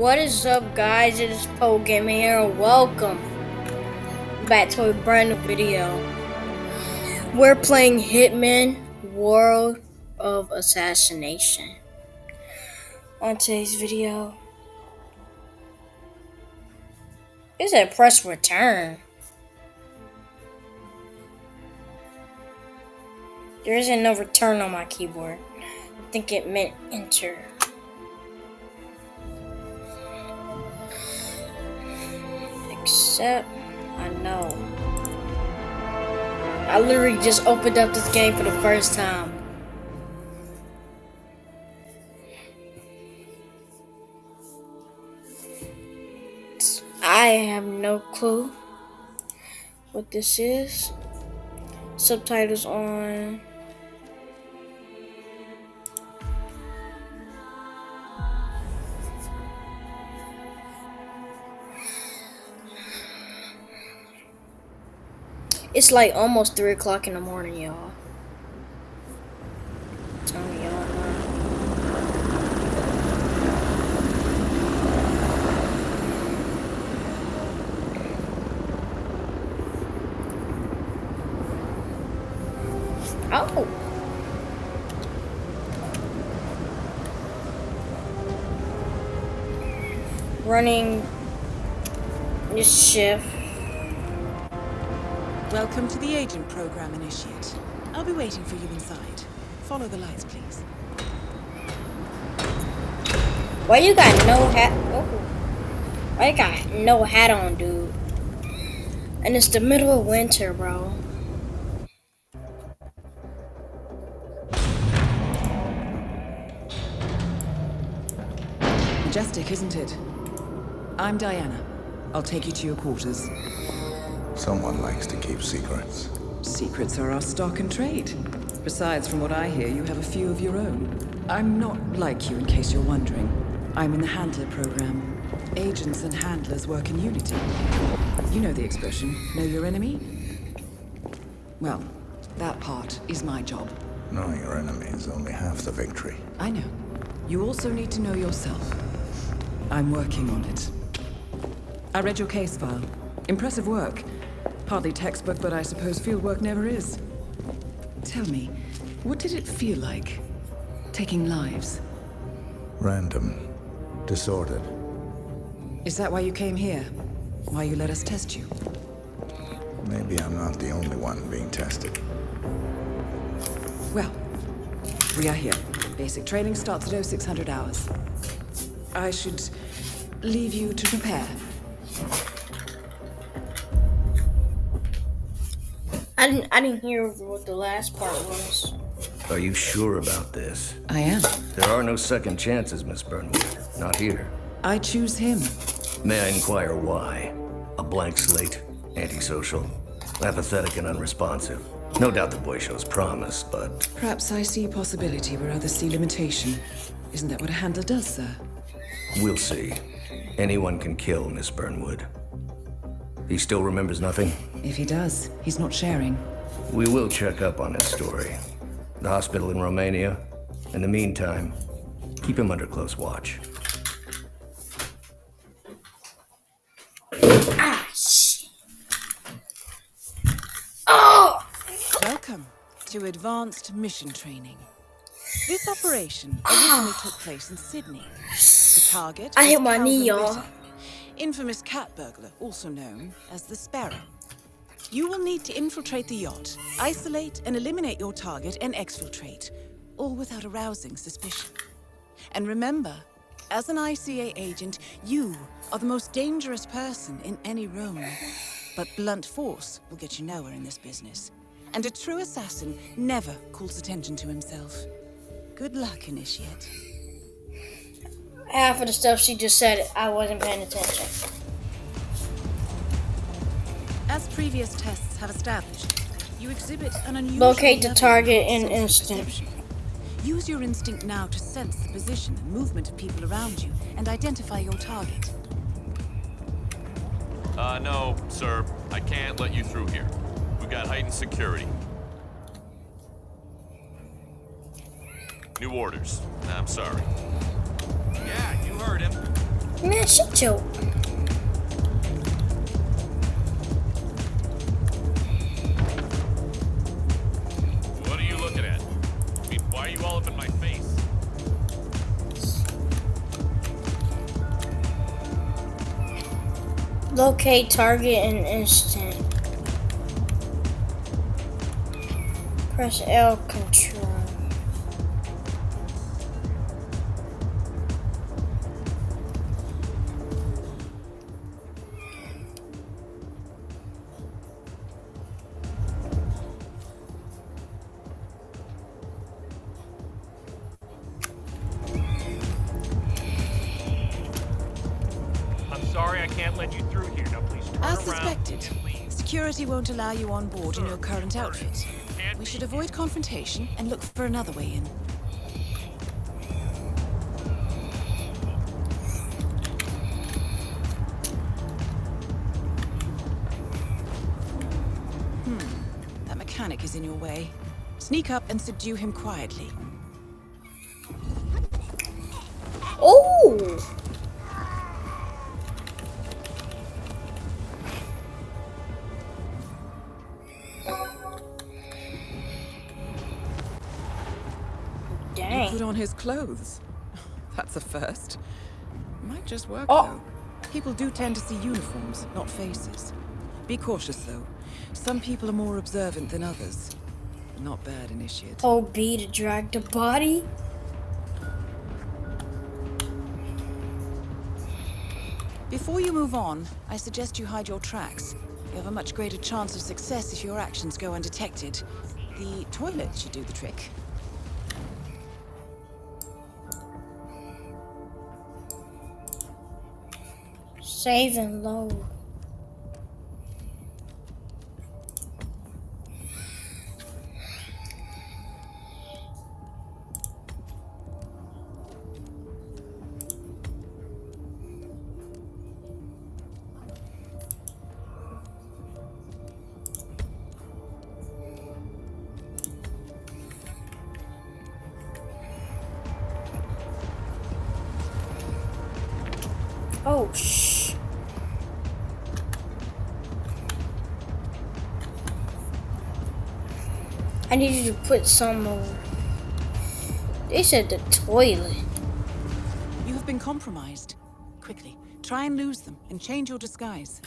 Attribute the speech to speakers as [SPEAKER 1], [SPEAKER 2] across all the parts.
[SPEAKER 1] What is up guys, it is Poe Gaming here welcome back to a brand new video. We're playing Hitman World of Assassination. On today's video, is a press return. There isn't no return on my keyboard. I think it meant enter. Except, I know. I literally just opened up this game for the first time. I have no clue what this is. Subtitles on. It's like almost 3 o'clock in the morning, y'all. Oh! Running this shift.
[SPEAKER 2] Welcome to the agent program, Initiate. I'll be waiting for you inside. Follow the lights, please.
[SPEAKER 1] Why you got no hat? Oh. Why you got no hat on, dude? And it's the middle of winter, bro.
[SPEAKER 2] Majestic, isn't it? I'm Diana. I'll take you to your quarters.
[SPEAKER 3] Someone likes to keep secrets.
[SPEAKER 2] Secrets are our stock and trade. Besides, from what I hear, you have a few of your own. I'm not like you, in case you're wondering. I'm in the Handler program. Agents and handlers work in unity. You know the expression, know your enemy? Well, that part is my job.
[SPEAKER 3] Knowing your enemy is only half the victory.
[SPEAKER 2] I know. You also need to know yourself. I'm working on it. I read your case file. Impressive work. Hardly textbook, but I suppose fieldwork never is. Tell me, what did it feel like? Taking lives?
[SPEAKER 3] Random. Disordered.
[SPEAKER 2] Is that why you came here? Why you let us test you?
[SPEAKER 3] Maybe I'm not the only one being tested.
[SPEAKER 2] Well, we are here. Basic training starts at 0600 hours. I should leave you to prepare.
[SPEAKER 1] I didn't I didn't hear what the last part was.
[SPEAKER 4] Are you sure about this?
[SPEAKER 2] I am.
[SPEAKER 4] There are no second chances, Miss Burnwood. Not here.
[SPEAKER 2] I choose him.
[SPEAKER 4] May I inquire why? A blank slate, antisocial, apathetic and unresponsive. No doubt the boy shows promise, but...
[SPEAKER 2] Perhaps I see possibility where others see limitation. Isn't that what a handler does, sir?
[SPEAKER 4] We'll see. Anyone can kill Miss Burnwood. He still remembers nothing?
[SPEAKER 2] If he does, he's not sharing.
[SPEAKER 4] We will check up on his story. The hospital in Romania. In the meantime, keep him under close watch.
[SPEAKER 1] Ah, shit. Oh!
[SPEAKER 2] Welcome to Advanced Mission Training. This operation originally took place in Sydney. The target
[SPEAKER 1] I hit my knee, y'all.
[SPEAKER 2] Infamous cat burglar, also known as the Sparrow. You will need to infiltrate the yacht, isolate and eliminate your target, and exfiltrate, all without arousing suspicion. And remember, as an ICA agent, you are the most dangerous person in any room. But blunt force will get you nowhere in this business. And a true assassin never calls attention to himself. Good luck, Initiate.
[SPEAKER 1] Half of the stuff she just said, I wasn't paying attention.
[SPEAKER 2] As previous tests have established, you exhibit an unusual
[SPEAKER 1] Locate the target
[SPEAKER 2] of
[SPEAKER 1] in instant.
[SPEAKER 2] Use your instinct now to sense the position and movement of people around you and identify your target.
[SPEAKER 5] Uh, no, sir. I can't let you through here. We've got heightened security. New orders. I'm sorry.
[SPEAKER 6] Yeah, you heard him.
[SPEAKER 1] Man, shut your. Locate target in instant. Press L control.
[SPEAKER 6] I'm sorry I can't let you
[SPEAKER 2] suspected, security won't allow you on board in your current outfit. We should avoid confrontation and look for another way in. Hmm, that mechanic is in your way. Sneak up and subdue him quietly.
[SPEAKER 1] Dang.
[SPEAKER 2] put on his clothes. That's a first. Might just work,
[SPEAKER 1] Oh.
[SPEAKER 2] though. People do tend to see uniforms, not faces. Be cautious, though. Some people are more observant than others. Not bad, initiate.
[SPEAKER 1] Oh, B to drag the body.
[SPEAKER 2] Before you move on, I suggest you hide your tracks. You have a much greater chance of success if your actions go undetected. The toilet should do the trick.
[SPEAKER 1] Save and put some over. They said the toilet.
[SPEAKER 2] You have been compromised. Quickly, try and lose them and change your disguise.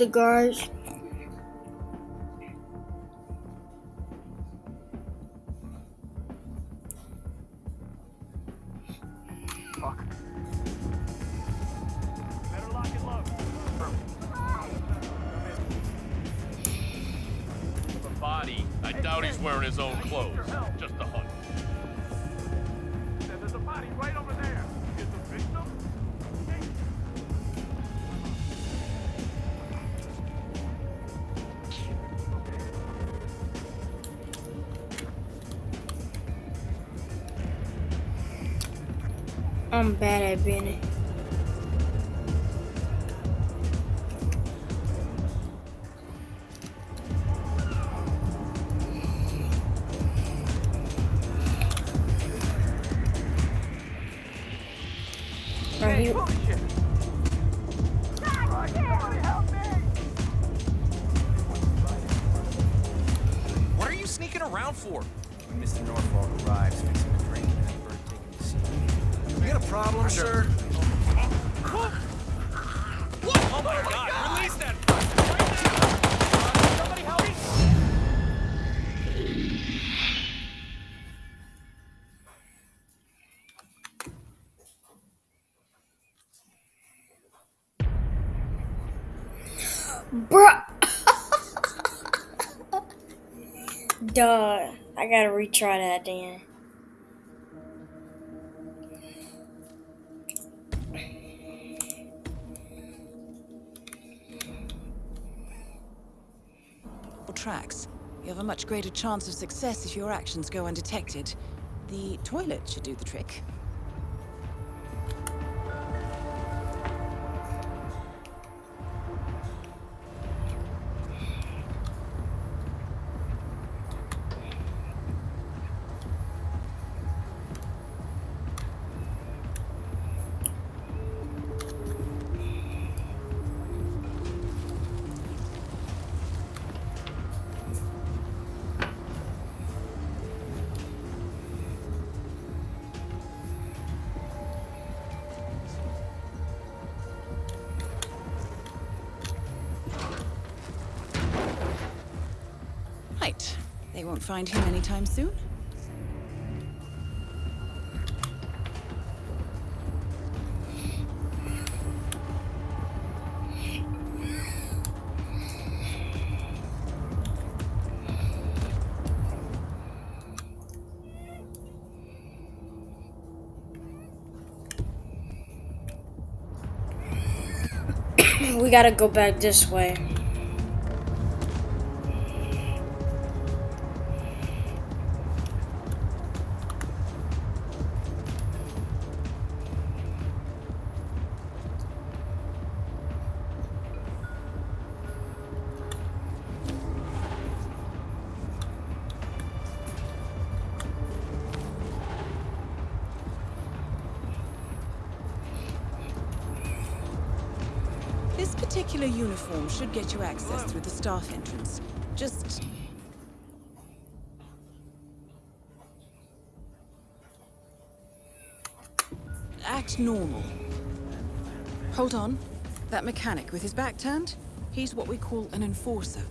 [SPEAKER 1] The guards. I'm bad at being Duh. I gotta retry that then.
[SPEAKER 2] Tracks. You have a much greater chance of success if your actions go undetected. The toilet should do the trick. They won't find him anytime soon.
[SPEAKER 1] we gotta go back this way.
[SPEAKER 2] Particular uniform should get you access through the staff entrance. Just... Act normal. Hold on. That mechanic with his back turned? He's what we call an enforcer.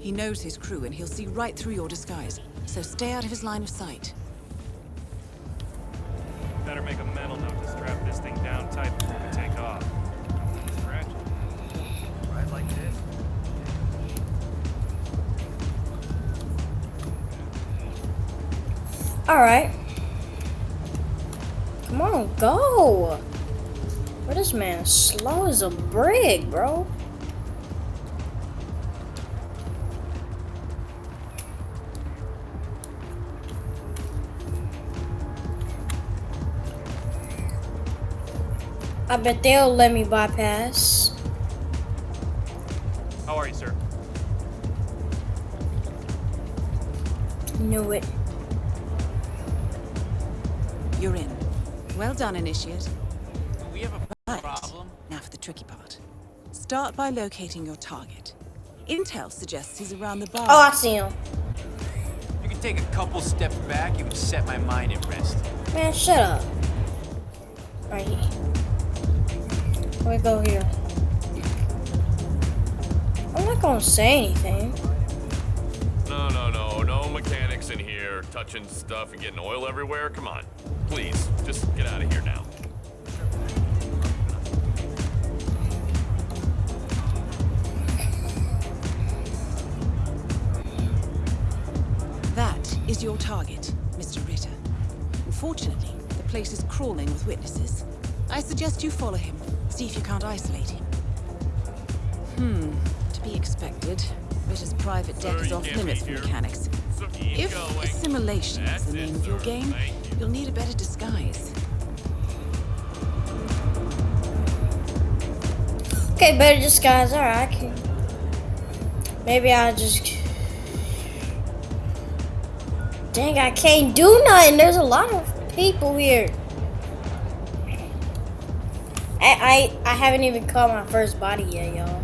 [SPEAKER 2] He knows his crew and he'll see right through your disguise. So stay out of his line of sight.
[SPEAKER 1] Alright. Come on, go! Bro, this man slow as a brick, bro. I bet they'll let me bypass.
[SPEAKER 7] How are you, sir?
[SPEAKER 1] Knew it.
[SPEAKER 2] Done, Initiate.
[SPEAKER 8] We have a
[SPEAKER 2] Right.
[SPEAKER 8] problem.
[SPEAKER 2] Now for the tricky part. Start by locating your target. Intel suggests he's around the bar.
[SPEAKER 1] Oh, I see him.
[SPEAKER 8] You can take a couple steps back, it would set my mind at rest.
[SPEAKER 1] Man, shut up. Right here. We go here. I'm not gonna say anything.
[SPEAKER 5] No, no, no. No mechanics in here touching stuff and getting oil everywhere. Come on. Please, get out of here now.
[SPEAKER 2] That is your target, Mr. Ritter. Unfortunately, the place is crawling with witnesses. I suggest you follow him, see if you can't isolate him. Hmm, to be expected. Ritter's private deck
[SPEAKER 5] Sir,
[SPEAKER 2] is off limits for mechanics.
[SPEAKER 5] So
[SPEAKER 2] If assimilation is
[SPEAKER 5] That's
[SPEAKER 2] the
[SPEAKER 5] it,
[SPEAKER 2] name of your game. You'll need a better disguise.
[SPEAKER 1] Okay, better disguise. Alright, can. Maybe I'll just. Dang, I can't do nothing. There's a lot of people here. I I, I haven't even caught my first body yet, y'all.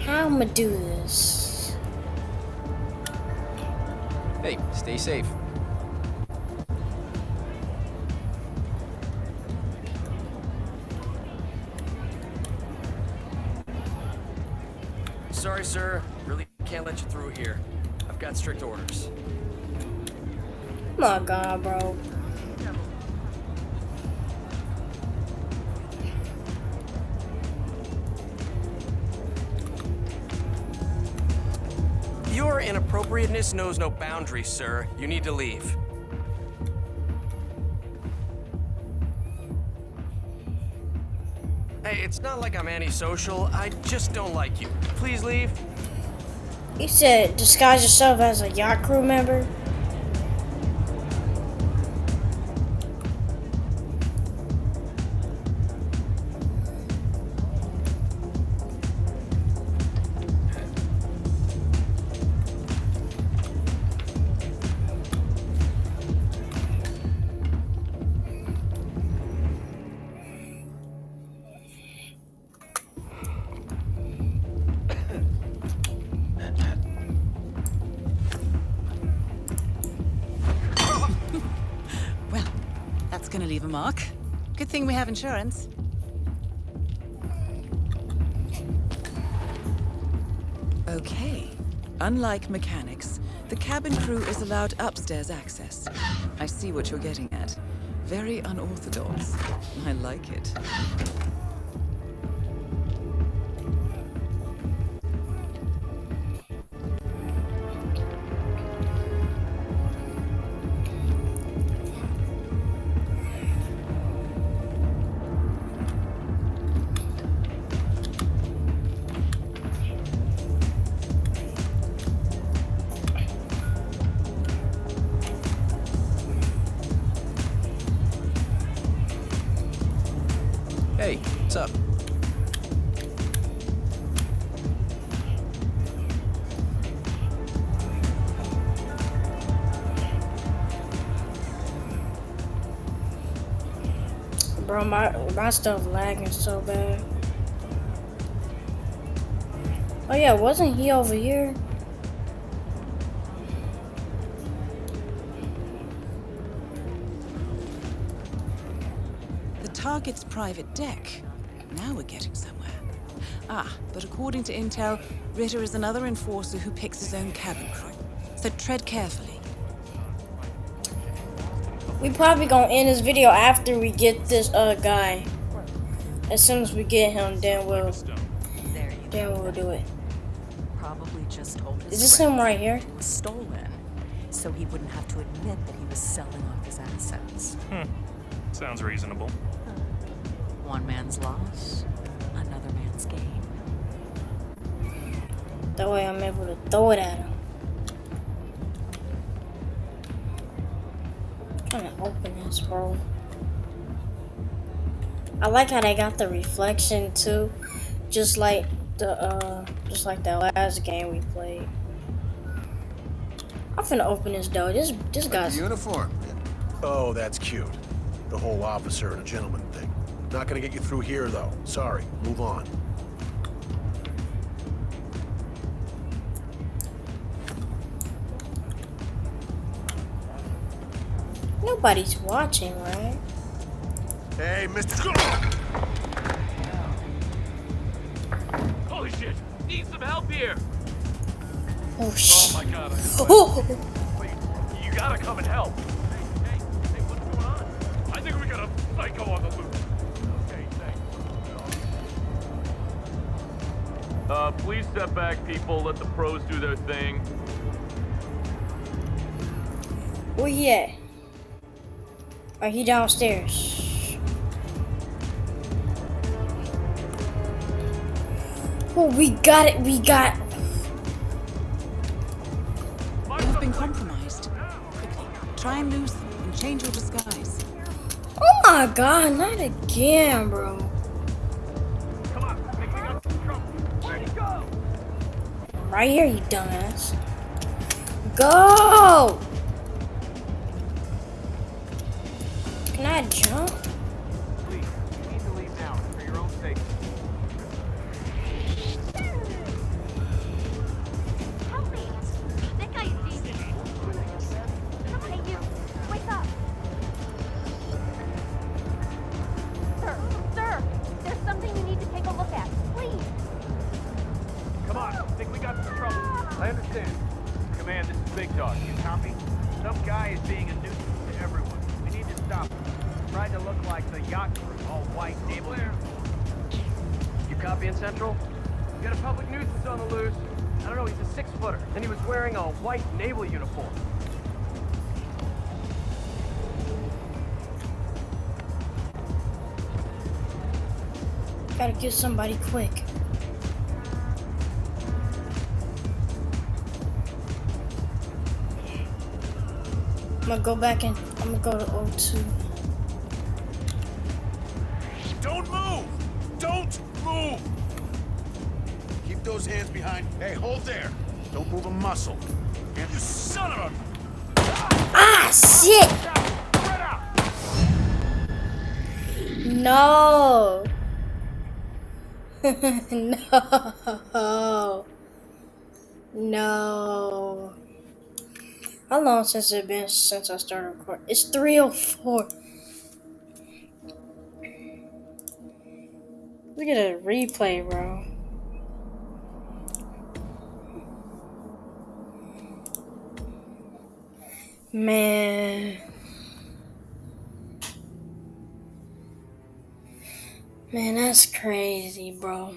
[SPEAKER 1] How I'ma do this?
[SPEAKER 8] Hey, stay safe.
[SPEAKER 9] Sorry, sir. Really can't let you through here. I've got strict orders.
[SPEAKER 1] My god, bro.
[SPEAKER 9] Inappropriateness knows no boundaries, sir. You need to leave. Hey, it's not like I'm antisocial. I just don't like you. Please leave.
[SPEAKER 1] You said disguise yourself as a yacht crew member?
[SPEAKER 2] Insurance. Okay. Unlike mechanics, the cabin crew is allowed upstairs access. I see what you're getting at. Very unorthodox. I like it.
[SPEAKER 8] Hey, what's up?
[SPEAKER 1] Bro, my my stuff lagging so bad. Oh yeah, wasn't he over here?
[SPEAKER 2] Target's private deck. Now we're getting somewhere. Ah, but according to intel, Ritter is another enforcer who picks his own cabin crew. So tread carefully.
[SPEAKER 1] We probably gonna end this video after we get this uh guy. As soon as we get him, then we'll then we'll do it.
[SPEAKER 10] probably just told his
[SPEAKER 1] Is this
[SPEAKER 10] friend
[SPEAKER 1] him right here?
[SPEAKER 10] it was stolen, so he wouldn't have to admit that he was selling off his assets. Hmm.
[SPEAKER 7] Sounds reasonable.
[SPEAKER 10] One man's loss, another man's gain.
[SPEAKER 1] That way I'm able to throw it at him. trying to open this, bro. I like how they got the reflection too, just like the uh, just like that last game we played. I'm finna open this door. This this guy's
[SPEAKER 11] Uniform. Oh, that's cute. The whole officer and a gentleman thing. Not gonna get you through here, though. Sorry. Move on.
[SPEAKER 1] nobody's watching, right?
[SPEAKER 11] Hey, Mr.
[SPEAKER 6] Holy shit! Need some help here!
[SPEAKER 1] Oh
[SPEAKER 6] Oh my god, I
[SPEAKER 1] Oh,
[SPEAKER 6] Wait, you gotta come and help. Hey, hey, hey, what's going on? I think we got a psycho on the loose. Uh, please step back, people. Let the pros do their thing.
[SPEAKER 1] where he at? Are he downstairs? Oh, we got it. We got.
[SPEAKER 2] You've been compromised. Quickly, try and lose them and change your disguise.
[SPEAKER 1] Oh my god! Not again, bro. Right here, you dumbass. Go! Can I jump? Gotta get somebody quick. I'm gonna go back and I'm gonna go to O2.
[SPEAKER 11] Don't move! Don't move! Keep those hands behind. Hey, hold there. Don't move a muscle. And you son of a...
[SPEAKER 1] Ah, shit! No! no! No! How long since it been since I started recording? It's 304. Look at a replay, bro. Man. Man, that's crazy, bro.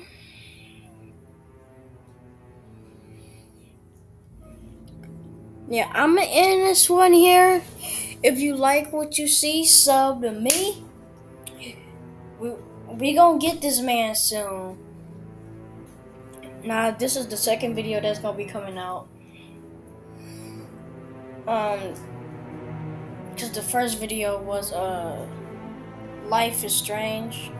[SPEAKER 1] Yeah, I'm gonna end this one here. If you like what you see, sub to me. We we gonna get this man soon. Now this is the second video that's gonna be coming out. Um, cause the first video was uh, life is strange.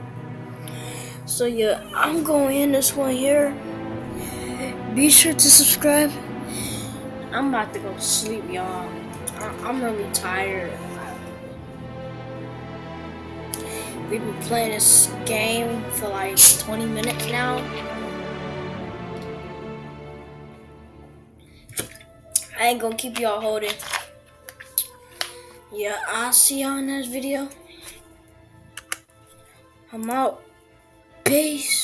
[SPEAKER 1] So yeah, I'm going in this one here. Be sure to subscribe. I'm about to go to sleep, y'all. I'm really tired. We've been playing this game for like 20 minutes now. I ain't gonna keep y'all holding. Yeah, I'll see y'all in this video. I'm out. Beijo.